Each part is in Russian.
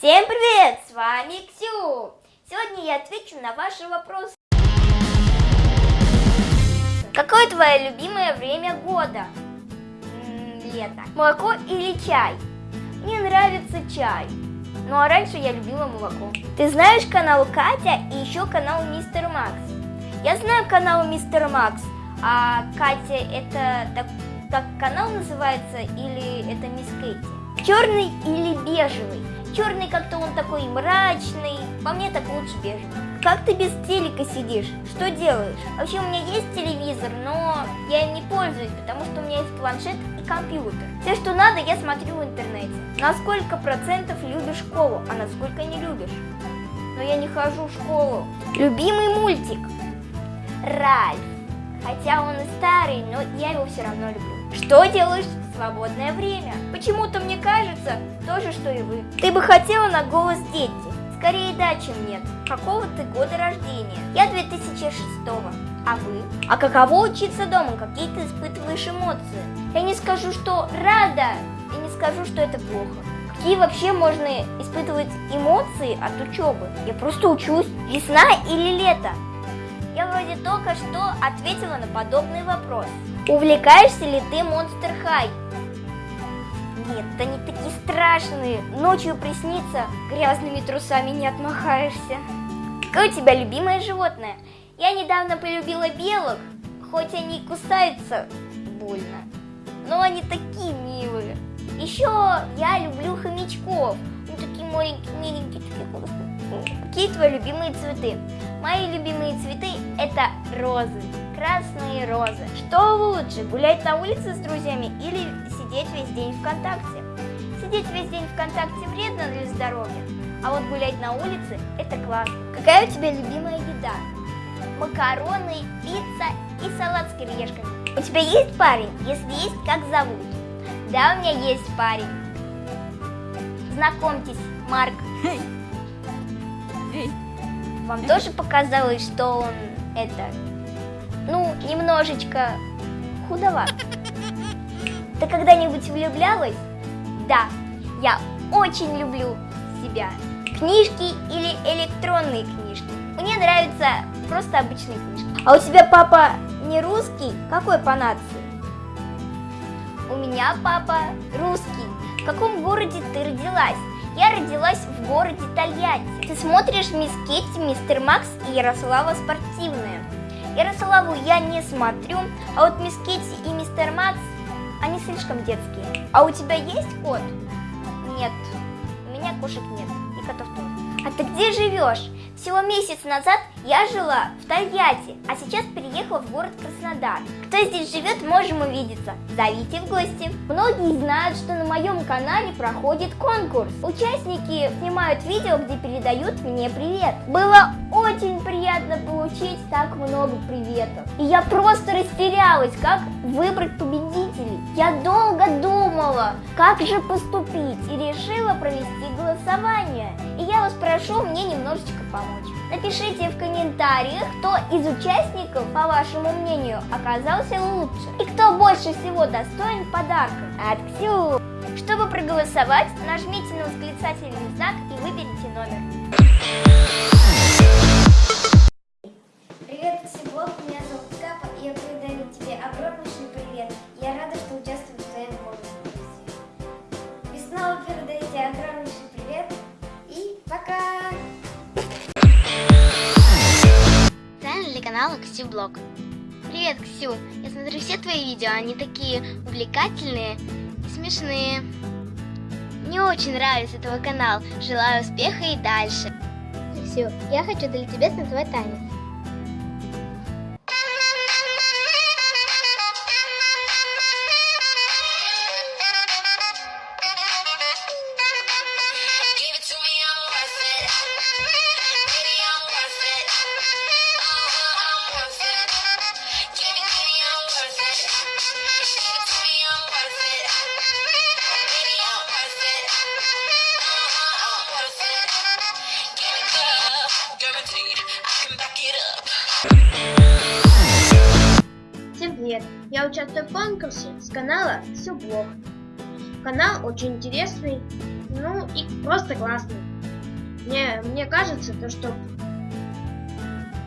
Всем привет! С вами Ксю! Сегодня я отвечу на ваши вопросы. Какое твое любимое время года? Лето. Молоко или чай? Мне нравится чай. Ну а раньше я любила молоко. Ты знаешь канал Катя и еще канал Мистер Макс? Я знаю канал Мистер Макс, а Катя это так, так канал называется или это Мисс Кэти? Черный или бежевый? Черный как-то он такой мрачный, по мне так лучше бежевый. Как ты без телека сидишь? Что делаешь? Вообще у меня есть телевизор, но я им не пользуюсь, потому что у меня есть планшет и компьютер. Все, что надо, я смотрю в интернете. На сколько процентов любишь школу, а на сколько не любишь? Но я не хожу в школу. Любимый мультик? Ральф. Хотя он и старый, но я его все равно люблю. Что делаешь в свободное время? Почему-то мне кажется то же, что и вы. Ты бы хотела на голос дети? Скорее да, чем нет. Какого ты года рождения? Я 2006 -го. А вы? А каково учиться дома? Какие ты испытываешь эмоции? Я не скажу, что рада, и не скажу, что это плохо. Какие вообще можно испытывать эмоции от учебы? Я просто учусь. Весна или лето? Я вроде только что ответила на подобный вопрос. Увлекаешься ли ты Monster High? Нет, они такие страшные. Ночью приснится, грязными трусами не отмахаешься. Какое у тебя любимое животное? Я недавно полюбила белок, хоть они и кусаются больно, но они такие милые. Еще я люблю хомячков. Они такие маленькие, миленькие, такие классные. Какие твои любимые цветы? Мои любимые цветы это розы, красные розы. Что лучше, гулять на улице с друзьями или сидеть весь день ВКонтакте? Сидеть весь день ВКонтакте вредно для здоровья, а вот гулять на улице это классно. Какая у тебя любимая еда? Макароны, пицца и салат с кириешками. У тебя есть парень? Если есть, как зовут? Да, у меня есть парень. Знакомьтесь, Марк. Вам тоже показалось, что он это, ну, немножечко худоват? Ты когда-нибудь влюблялась? Да, я очень люблю себя. Книжки или электронные книжки? Мне нравятся просто обычные книжки. А у тебя папа не русский? Какой по нации? У меня папа русский. В каком городе ты родилась? Я родилась в городе Тольятти. Ты смотришь Мисс Кетти, Мистер Макс и Ярослава Спортивная. Ярославу я не смотрю, а вот Мисс Кетти и Мистер Макс, они слишком детские. А у тебя есть кот? Нет, у меня кошек нет и котов тоже. А ты где живешь? Всего месяц назад я жила в Тольятти, а сейчас переехала в город Краснодар. Кто здесь живет, можем увидеться. Зовите в гости. Многие знают, что на моем канале проходит конкурс. Участники снимают видео, где передают мне привет. Было очень приятно получить так много приветов. И я просто растерялась, как выбрать победителей. Я долго думала, как же поступить, и решила провести голосование. И я вас прошу мне немножечко помочь. Напишите в комментариях, кто из участников, по вашему мнению, оказался лучше. И кто больше всего достоин подарка от Ксю. Чтобы проголосовать, нажмите на восклицательный знак и выберите номер. Привет, Ксюблог, меня зовут Капа, и я передаю тебе огромнейший привет. Канала Ксюблог. Привет, Ксю! Я смотрю все твои видео, они такие увлекательные и смешные. Мне очень нравится твой канал. Желаю успеха и дальше. Ксю, я хочу для тебя станцевать танец. Я участвую в конкурсе с канала Все Блог. Канал очень интересный, ну и просто классный. Мне, мне кажется, то, что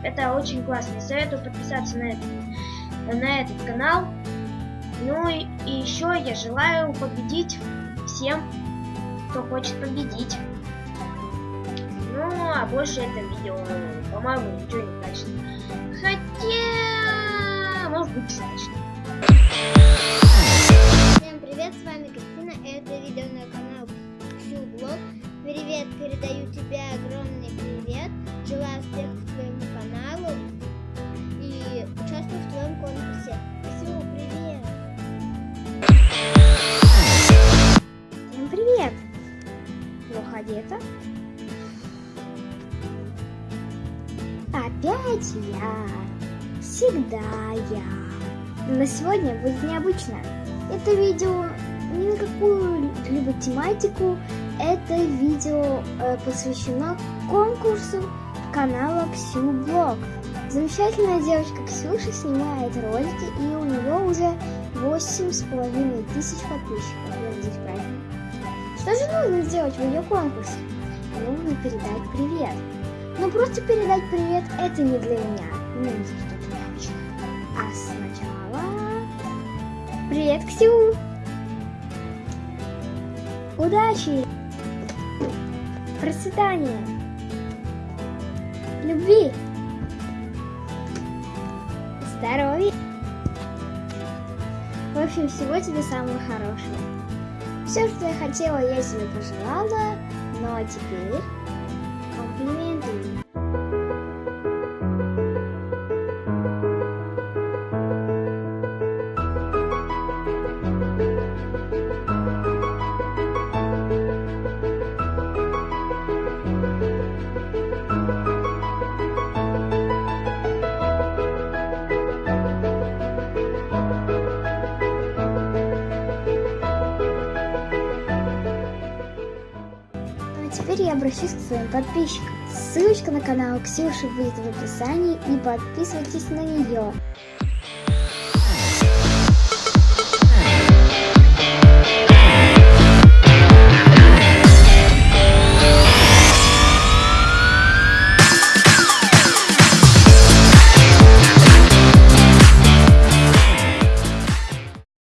это очень классно. Советую подписаться на этот, на этот канал. Ну и, и еще я желаю победить всем, кто хочет победить. Ну, а больше это видео, по-моему, ничего не значит. Хотя, значит. Всем привет, с вами Кристина, это видео на канал Блог. Привет, передаю тебе огромный привет, желаю успехов твоему каналу и участвую в твоем конкурсе. Ксю, привет! Всем привет! Плохо одета? Опять я. Всегда я. Но сегодня будет необычно. Это видео не на какую-либо тематику. Это видео э, посвящено конкурсу канала Ксю Блог. Замечательная девочка Ксюша снимает ролики, и у нее уже восемь с половиной тысяч подписчиков. Я надеюсь, правильно. Что же нужно сделать в ее конкурсе? Нужно передать привет. Но просто передать привет это не для меня. Необычное. А сначала... Привет, Ксю! Удачи! Процветания! Любви! Здоровья! В общем, всего тебе самого хорошего. Все, что я хотела, я тебе пожелала. А теперь комплименты. Теперь я обращусь к своим подписчикам. Ссылочка на канал Ксюши будет в описании и подписывайтесь на нее.